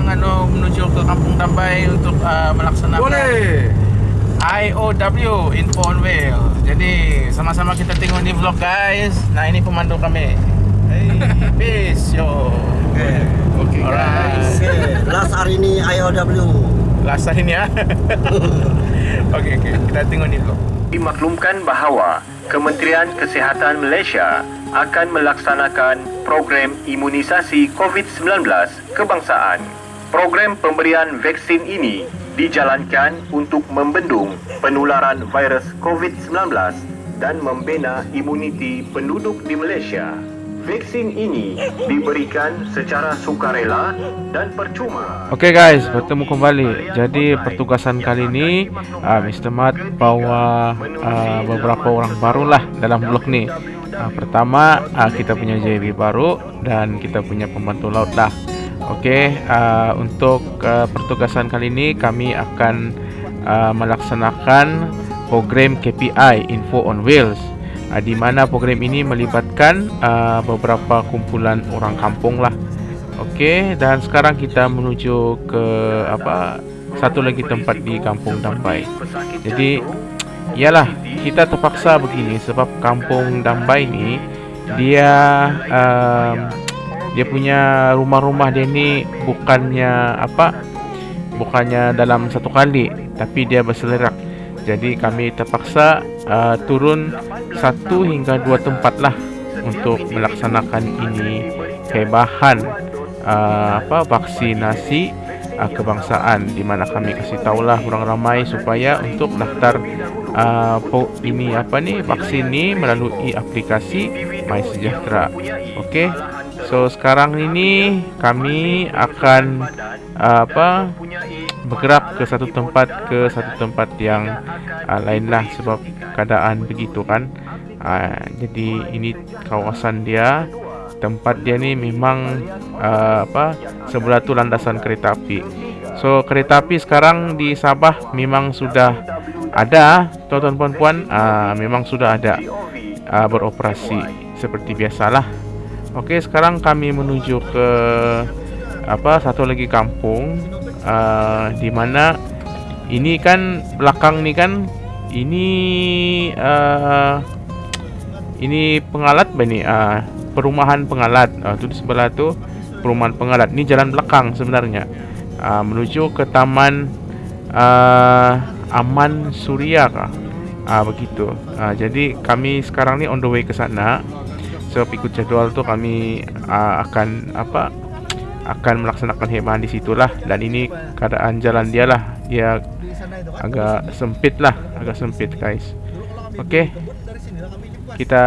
sekarang anu menuju ke Kampung Dambai untuk uh, melaksanakan Boleh. IOW Info on Wheel. Jadi sama-sama kita tengok ni vlog guys. Nah ini pemandu kami. Hey, peace yo. Okay. Okay Alright. guys. Last hari ini IOW. Last ini ya. Okey okey, kita tengok ni vlog. dimaklumkan bahawa Kementerian Kesihatan Malaysia akan melaksanakan program imunisasi COVID-19 kebangsaan. Program pemberian vaksin ini dijalankan untuk membendung penularan virus COVID-19 dan membina imuniti penduduk di Malaysia. Vaksin ini diberikan secara sukarela dan percuma. Oke guys, bertemu kembali. Jadi pertugasan kali ini uh, Mr. Mat bawa uh, beberapa orang baru lah dalam vlog ni. Uh, pertama uh, kita punya JB baru dan kita punya pembantu laut lah. Oke, uh, untuk uh, pertugasan kali ini kami akan uh, melaksanakan program KPI Info on Wheels. Uh, di mana program ini melibatkan uh, beberapa kumpulan orang kampung lah. Okey, dan sekarang kita menuju ke apa? Satu lagi tempat di Kampung Dambai. Jadi, iyalah kita terpaksa begini sebab Kampung Dambai ni dia um, dia punya rumah-rumah dia ni bukannya apa? Bukannya dalam satu kali, tapi dia berselerak. Jadi kami terpaksa uh, turun satu hingga dua tempat lah untuk melaksanakan ini kebahan uh, apa vaksinasi uh, kebangsaan di mana kami kasih tahulah orang ramai supaya untuk daftar uh, ini apa ni vaksin ni melalui aplikasi My Sejahtera. Okey. So sekarang ini kami akan uh, apa bergerak ke satu tempat ke satu tempat yang uh, lain lah sebab keadaan begitu kan. Uh, jadi ini kawasan dia tempat dia ni memang uh, apa sebelah tu landasan kereta api. So kereta api sekarang di Sabah memang sudah ada tuan-tuan puan-puan uh, memang sudah ada uh, beroperasi seperti biasalah. Okey sekarang kami menuju ke apa satu lagi kampung uh, di mana ini kan belakang ni kan ini uh, ini pengalat apa ni uh, perumahan pengalat. Uh, tu di sebelah tu perumahan pengalat. Ni jalan belakang sebenarnya. Uh, menuju ke taman uh, Aman Suria kah? Uh, begitu. Uh, jadi kami sekarang ni on the way ke sana so ikut jadual tu kami uh, akan apa akan melaksanakan khidmat di situlah dan ini keadaan jalan dia lah dia agak sempit lah agak sempit guys okey kita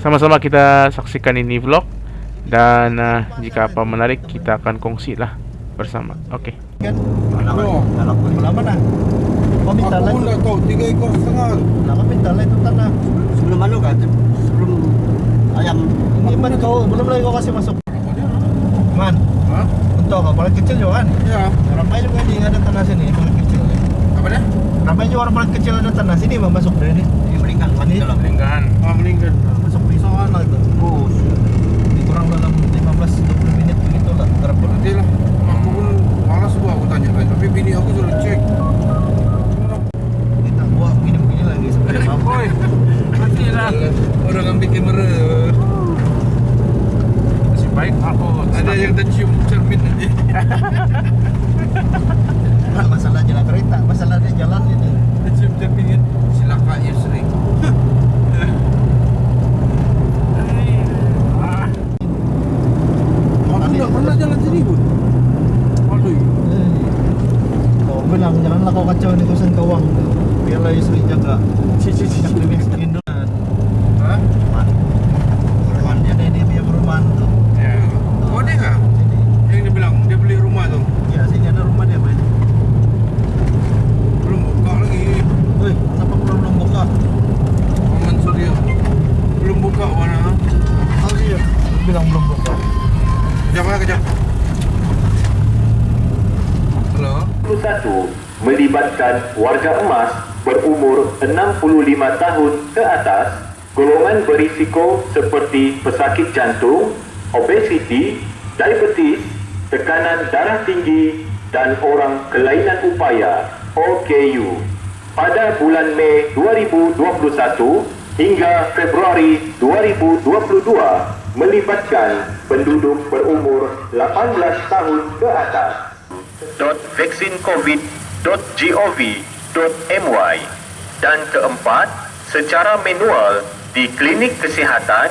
sama-sama kita saksikan ini vlog dan uh, jika apa menarik kita akan kongsi lah bersama. Kau minta aku. Sebelum mana kan? Sebelum ayam. Ini mana kau belum lagi kau kasih masuk. Man, Ha? untuk paling kecil juga kan? Ya. Ramai juga ni ada tanah sini paling kecil. Apa dia? Ramai juga orang paling kecil ada tanah sini mau masuk dari ni. Ini meninggal kan dalam. lingkaran Ah, meninggal. Masuk pisauan lah itu. Bus. Ini kurang dalam 15-20 minit begitu lah. Berapa? Nanti lah. Aku pun malas gua aku tanya kan. Tapi bini aku sudah cek. Kita buat begini-begini lagi sampai mampu. oi nanti lah Orang ambil kamera. Yeah. warga emas berumur 65 tahun ke atas, golongan berisiko seperti pesakit jantung, obesiti, diabetes, tekanan darah tinggi dan orang kelainan upaya OKU pada bulan Mei 2021 hingga Februari 2022 melibatkan penduduk berumur 18 tahun ke atas. .vaksincovid.gov.my dan keempat, secara manual di klinik kesihatan,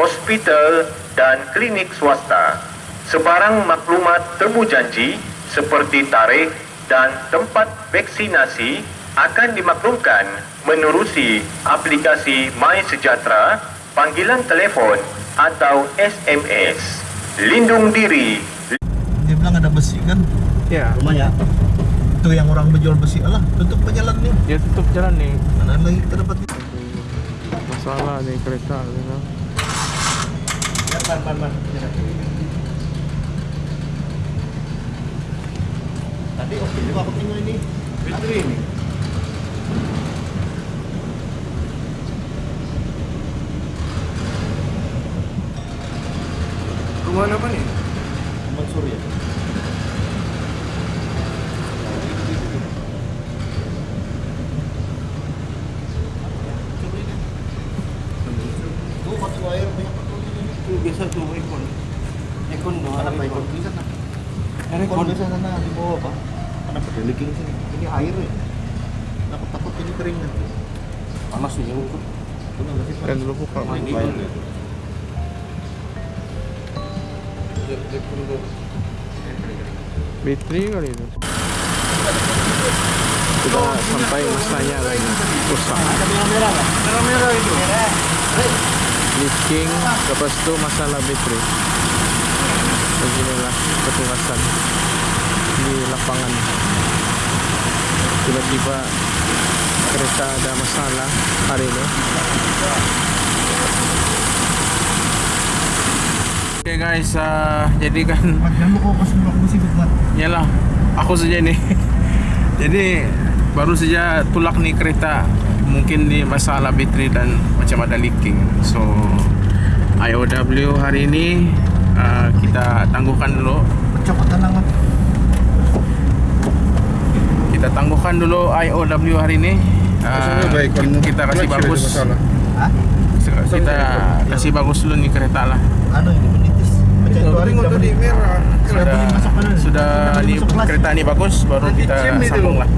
hospital dan klinik swasta. Sebarang maklumat temu janji seperti tarikh dan tempat vaksinasi akan dimaklumkan menerusi aplikasi My Sejahtera, panggilan telefon atau SMS. Lindung diri Dia bilang ada besi kan Ya, rumahnya. Itu yang orang berjual besi. Alah, tutup jalan nih. dia tutup jalan nih. Mana lagi kita dapat Masalah nih kereta. You know. Ya, ban, ban, ban. Tadi oke juga aku tinggal ini. Baterai ini. Rumah apa nih? Bang Surya. Tuh, kotak air banyak Itu biasa tuh ekon. Ekon dong. Ada apa ikon di sana? Ikon di sana di bawah pak. Ada pada leaking sini. Ini air ya. Aku takut ini kering nanti. Panas nih yang ikut. Benar nggak sih Pak? Dan dulu buka Ini kali itu. Sudah sampai masanya lagi. Rusak. Nggak? Merah-merah itu. Leaking. Lepas itu masalah bateri. Beginilah petugasan di lapangan. Tiba-tiba kereta ada masalah hari ini. Oke okay guys, uh, jadi kan. Yalah, aku saja nih. Jadi baru saja tulak nih kereta. Mungkin di masalah bateri dan macam ada leaking. So IOW hari ini uh, kita tangguhkan dulu. Kita tangguhkan dulu IOW hari ini. Uh, baik, kita, kasih bagus. Hah? Kita kasih bagus dulu nih kereta lah. Anu ini menitis. Macam itu hari Tengok kita tadi beli. merah. Sudah mana? sudah ini kereta ini bagus baru kita sambung lah.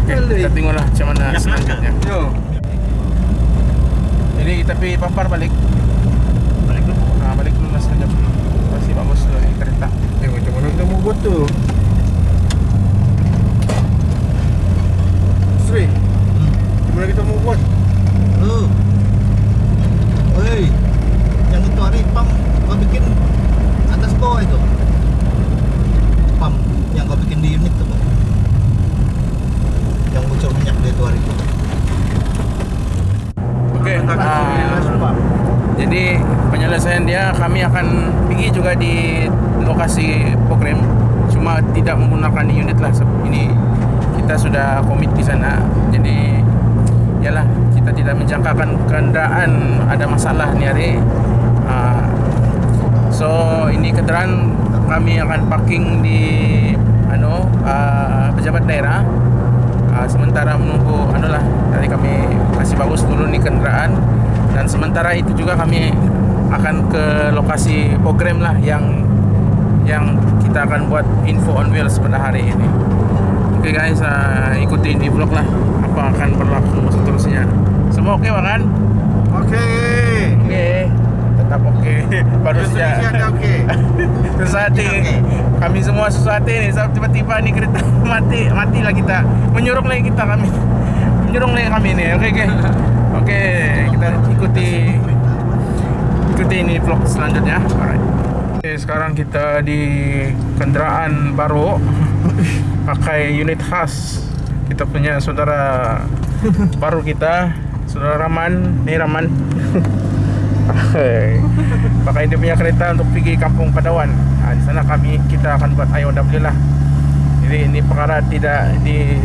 Oke, kita tengoklah macam mana selanjutnya. Yo. Jadi tapi papar balik. Balik dulu. Nah, balik dulu lah sekejap. Masih bagus dulu nih kereta. Eh, macam mana kita mau buat tuh? Sri, Hmm. gimana kita mau buat? Lu. Woi. Yang itu hari pam kau bikin atas bawah itu. Pam yang kau bikin di unit tuh. Bang. Yang bocor minyak di itu hari itu. Oke. ah, Langsung, Pak. jadi penyelesaian dia kami akan pergi juga di lokasi program cuma tidak menggunakan unit lah ini kita sudah komit di sana jadi yalah kita tidak menjangkakan kendaraan ada masalah nih hari Ah, so ini kendaraan kami akan parking di anu ah, pejabat daerah. Ah, sementara menunggu anu lah tadi kami kasih bagus dulu nih kendaraan dan sementara itu juga kami akan ke lokasi program lah yang yang kita akan buat info on wheels pada hari ini. Oke guys, ah, ikuti di vlog lah apa akan berlaku seterusnya. Semua oke kan? Oke. Oke, tetap oke. Baru Indonesia ada saja oke. susah hati. Kami semua susah hati nih. Sebab tiba-tiba nih kereta mati, matilah kita. Menyuruh lagi kita kami. Menyuruh lagi kami nih. Oke, oke. Oke, kita ikuti ikuti ini vlog selanjutnya. Alright. Oke, sekarang kita di kendaraan baru pakai unit khas. Kita punya saudara baru kita saudara Raman. Nih Raman. Pakai dia punya kereta untuk pergi kampung Padawan. Nah, di sana kami kita akan buat IOW lah. Jadi ini perkara tidak di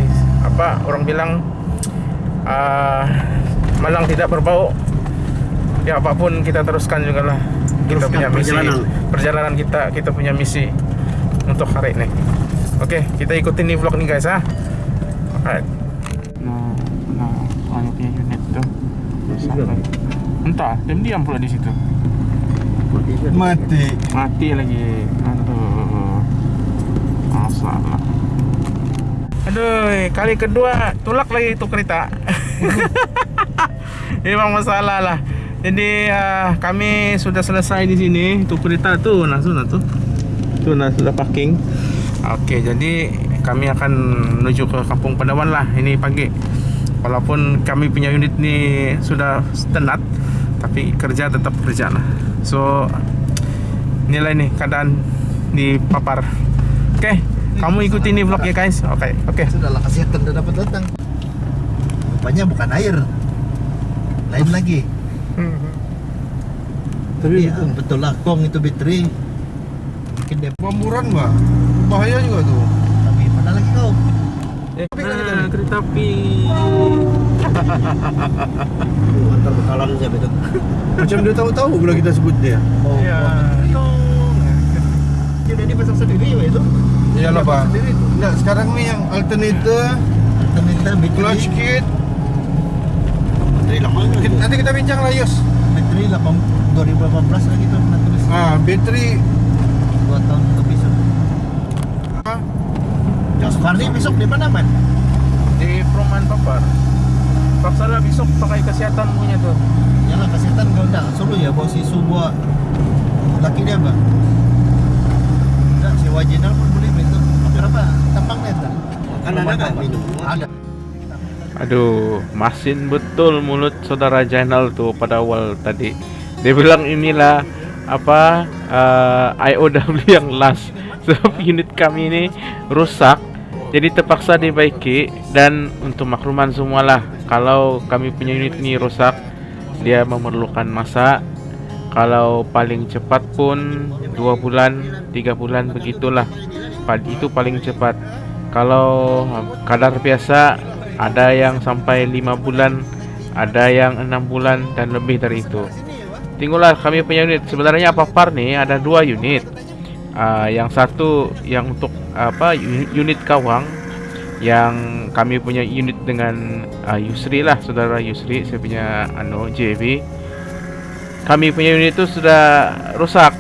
apa orang bilang ah, malang tidak berbau. Ya apa pun kita teruskan juga lah. Kita Teruskan punya misi. perjalanan. perjalanan kita kita punya misi untuk hari ini. Oke, kita ikutin nih vlog nih guys ah. Alright. Nah, nah, banyaknya unit tuh. Sampai. Entah, diam-diam pula di situ. Mati. Mati lagi. Aduh. Masalah. Aduh, kali kedua tulak lagi itu kereta. Memang masalah lah. Jadi uh, kami sudah selesai di sini. Itu kereta tuh, nah tuh, nah tuh. Tuh nah sudah parking. Oke, jadi kami akan menuju ke Kampung Pandawan lah ini pagi. Walaupun kami punya unit ni sudah tenat, tapi kerja tetap kerja lah. So inilah ini keadaan di Papar. Oke, kamu ikuti ini vlog ya guys. Oke, oke. Sudahlah kesehatan udah dapat datang. Rupanya bukan air. Lain lagi. Tapi ya, betul lah kong itu bateri. Dia Pemburan mbak, bahaya juga tuh. tapi mana lagi kau? Eh, Tapi kan kita nah, kereta api. Oh, antar bekalan saya betul. Macam dia tahu-tahu bila kita sebut dia. Oh, Ya. oh. Dia udah dipasang sendiri ya itu. Iyalah pak. itu. Enggak, sekarang nih yang alternator, Alternator bateri. clutch kit. Nanti kita bincang lah Yos. Bateri 8 2018 lagi tuh. Ah, bateri 2 tahun sudah. apa? Jos Farni besok di mana man? Di perumahan Papar. Paksa lah besok pakai kesehatan punya tuh. Yalah kesehatan kau enggak suruh ya bawa si Subua laki dia bang. Enggak si Wajinal pun boleh itu. Berapa tampangnya itu? Kan ada kan minum? Ada. Aduh, masin betul mulut saudara Jainal tuh pada awal tadi. Dia bilang inilah apa eh, IOW yang last. Sebab unit kami ini rusak, jadi terpaksa dibaiki dan untuk makluman semualah kalau kami punya unit ini rusak, dia memerlukan masa. Kalau paling cepat pun dua bulan, tiga bulan begitulah. Itu paling cepat. Kalau kadar biasa ada yang sampai lima bulan, ada yang enam bulan dan lebih dari itu. Tinggallah kami punya unit. Sebenarnya Papar nih? Ada dua unit. Ah, yang satu yang untuk apa uni- unit kawang. Yang kami punya unit dengan ah, Yusri lah saudara Yusri. Saya punya anu JV kami punya unit itu sudah rusak.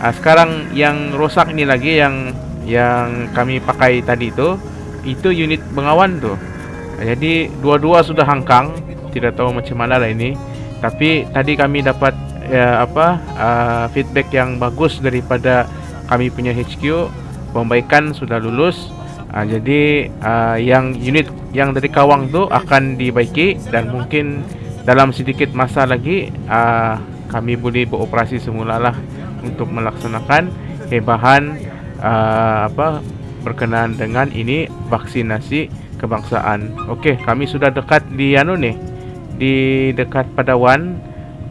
Ah, sekarang yang rusak ini lagi yang yang kami pakai tadi itu itu unit Bengawan tuh. Jadi dua-dua sudah hangkang. Tidak tahu macam mana lah ini. Tapi tadi kami dapat ya, apa ah, feedback yang bagus daripada kami punya HQ pembaikan sudah lulus Ah, jadi ah, yang unit yang dari Kawang tuh akan dibaiki dan mungkin dalam sedikit masa lagi ah, kami boleh beroperasi semula lah untuk melaksanakan hebahan ah, apa berkenaan dengan ini vaksinasi kebangsaan. Okey, kami sudah dekat di anu nih di dekat Padawan.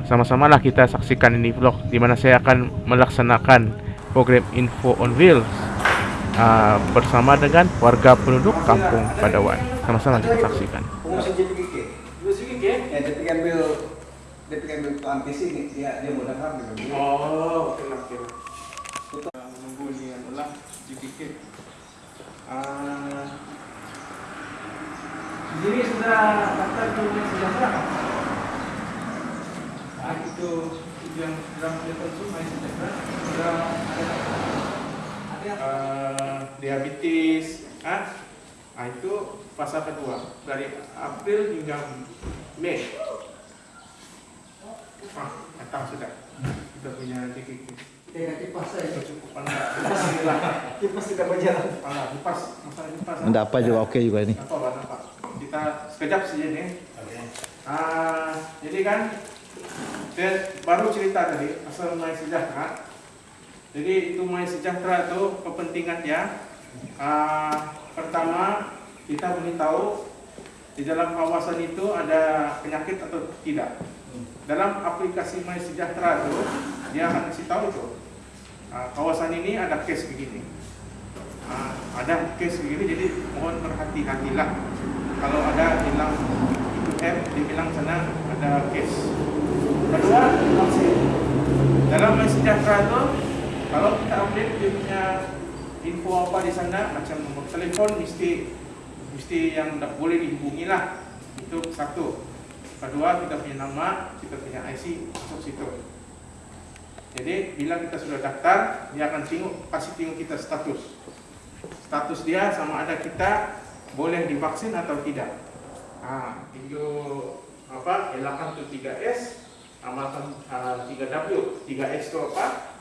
Sama-samalah kita saksikan ini vlog di mana saya akan melaksanakan program Info on Wheels ah, bersama dengan warga penduduk Kampung Padawan. Sama-sama kita saksikan. Ya, gitu. Oh. Ah, jadi sudah daftar ke kan? Ah, itu yang ada uh, diabetes, ah, ah itu fase kedua dari April hingga Mei. Ah, datang sudah. Kita punya titik Kayak kipas saya. cukup. Alhamdulillah. Kipas tidak berjalan. Kipas, masalah kipas. Apa juga oke juga ini. Apa apa apa. Kita sekejap saja nih. Ah, jadi kan saya baru cerita tadi asal Mai Sejahtera. Jadi itu Mai Sejahtera itu kepentingannya ah, pertama kita tahu di dalam kawasan itu ada penyakit atau tidak. Dalam aplikasi My Sejahtera itu dia akan kasih tahu itu ah, kawasan ini ada case begini. Ah, ada case begini jadi mohon berhati-hatilah kalau ada hilang itu app dibilang sana ada case. Kedua vaksin. Dalam My Sejahtera itu kalau kita update dia punya info apa di sana macam nomor telefon mesti mesti yang tak boleh dihubungi lah itu satu. Kedua kita punya nama kita punya IC masuk situ. Jadi bila kita sudah daftar dia akan tengok kasih tengok kita status. Status dia sama ada kita boleh divaksin atau tidak. Ah itu apa elakkan tuh 3S amalkan uh, 3W 3S itu apa?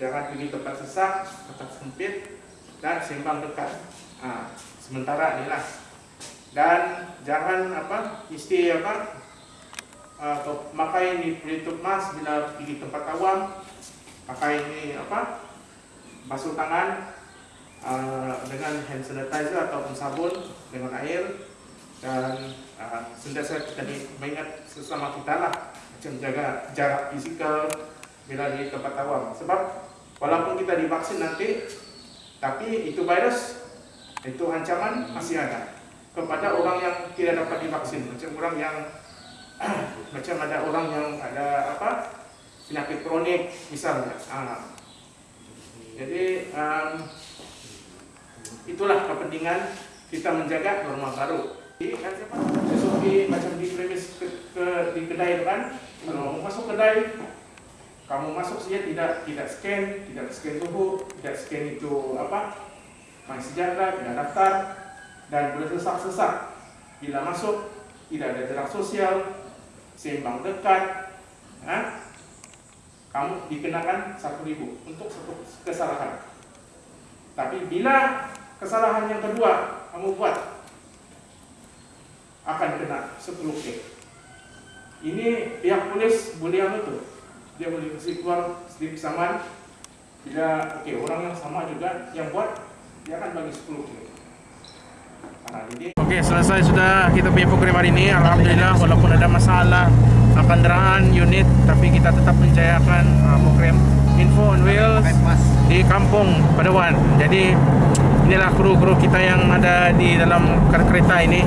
Jangan pergi tempat sesak tempat sempit dan sembang dekat. Ah sementara inilah dan jangan apa isti apa uh, pakai ini pelitup mas bila pergi tempat awam. Pakai ini apa basuh tangan uh, dengan hand sanitizer ataupun sabun dengan air dan uh, sentiasa kita mengingat sesama kita lah macam jaga jarak fisikal bila di tempat awam. Sebab walaupun kita divaksin nanti tapi itu virus itu ancaman masih ada kepada orang yang tidak dapat divaksin. Macam orang yang macam ada orang yang ada apa penyakit kronik misalnya. Ah. jadi um, itulah kepentingan kita menjaga norma baru. Jadi, kan siapa? Di macam di premis ke, ke di kedai kan kalau mau masuk kedai kamu masuk saja tidak tidak scan tidak scan tubuh tidak scan itu apa main sejahtera tidak daftar dan bersesak-sesak. Bila masuk tidak ada jarak sosial seimbang dekat ha? kamu dikenakan satu ribu untuk satu kesalahan. Tapi bila kesalahan yang kedua kamu buat akan kena 10 K ini pihak polis boleh anu tuh dia boleh kasih keluar slip saman bila oke orang yang sama juga yang buat dia akan bagi 10 K Nah, jadi Oke, selesai sudah kita punya program hari ini. Alhamdulillah, walaupun ada masalah kendaraan unit, tapi kita tetap menjayakan uh, program Info on Wheels di Kampung Padawan. Jadi inilah kru-kru kita yang ada di dalam kereta ini.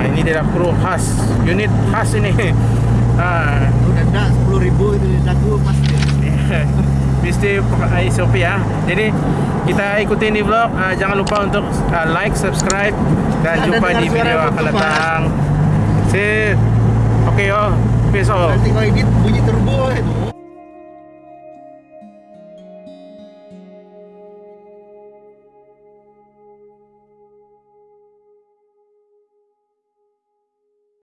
Ah, ini dia kru khas, unit khas ini. Ah, Udah ada 10 ribu itu di dagu pasti. mesti SOP ya. Jadi kita ikutin di vlog. Ah, jangan lupa untuk ah, like, subscribe dan Ada jumpa di video akan datang. See. Oke yo. Peace out. Nanti kalau edit bunyi turbo itu.